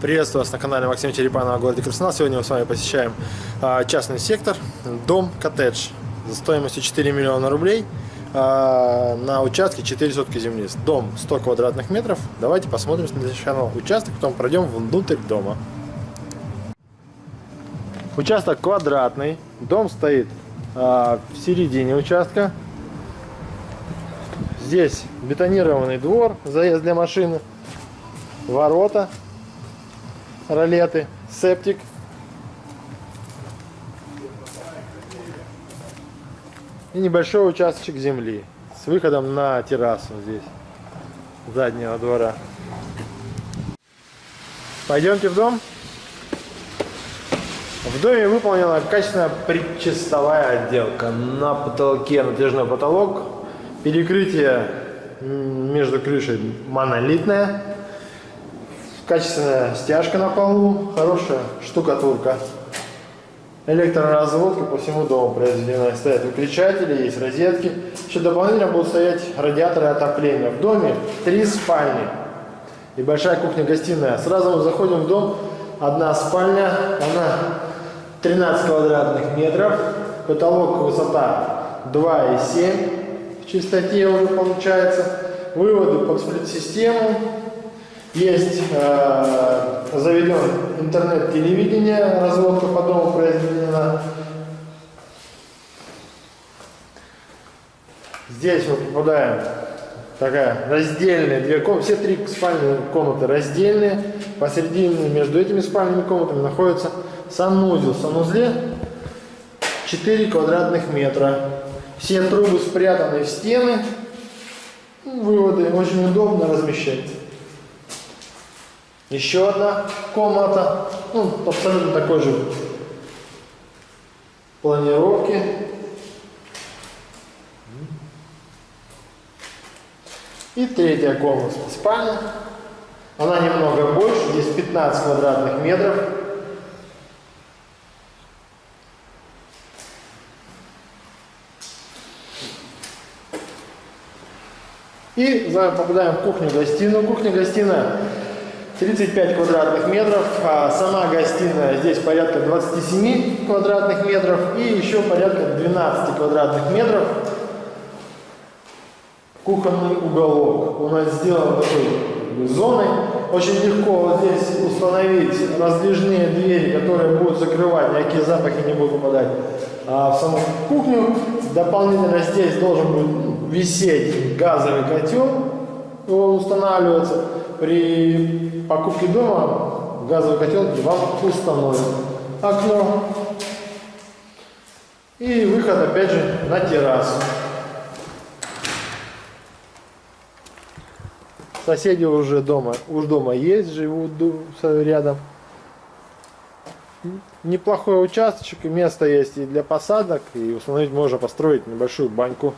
Приветствую вас на канале Максим Черепанова о городе Краснодар. Сегодня мы с вами посещаем а, частный сектор, дом коттедж за стоимостью 4 миллиона рублей а, на участке 4 сотки земли. Дом 100 квадратных метров. Давайте посмотрим сначала участок, потом пройдем внутрь дома. Участок квадратный, дом стоит а, в середине участка. Здесь бетонированный двор, заезд для машины, ворота ролеты, септик. И небольшой участочек земли с выходом на террасу здесь, заднего двора. Пойдемте в дом. В доме выполнена качественная предчистовая отделка. На потолке натяжной потолок, перекрытие между крышей монолитное Качественная стяжка на полу, хорошая штукатурка. Электроразводка по всему дому произведена. Стоят выключатели, есть розетки. Еще дополнительно будут стоять радиаторы отопления. В доме три спальни и большая кухня-гостиная. Сразу мы заходим в дом. Одна спальня, она 13 квадратных метров. Потолок высота 2,7 в чистоте уже получается. Выводы под сплит-систему есть э, заведен интернет-телевидение, разводка по дому произведена. Здесь мы попадаем такая раздельная две комнаты, все три спальные комнаты раздельные. Посередине между этими спальными комнатами находится санузел. В санузле 4 квадратных метра. Все трубы спрятаны в стены. Выводы очень удобно размещать. Еще одна комната, ну, абсолютно такой же планировки. И третья комната, спальня. Она немного больше, здесь 15 квадратных метров. И попадаем в кухню-гостиную. Кухня-гостиная 35 квадратных метров, а сама гостиная здесь порядка 27 квадратных метров и еще порядка 12 квадратных метров кухонный уголок. У нас сделан такой зоной. Очень легко вот здесь установить раздвижные двери, которые будут закрывать, никакие запахи не будут попадать а в саму кухню. Дополнительно здесь должен будет висеть газовый котел, он устанавливается при покупке дома газовый котел вам установят. Окно. И выход опять же на террасу. Соседи уже дома, уж дома есть, живут рядом. Неплохой участочек, место есть и для посадок, и установить можно построить небольшую баньку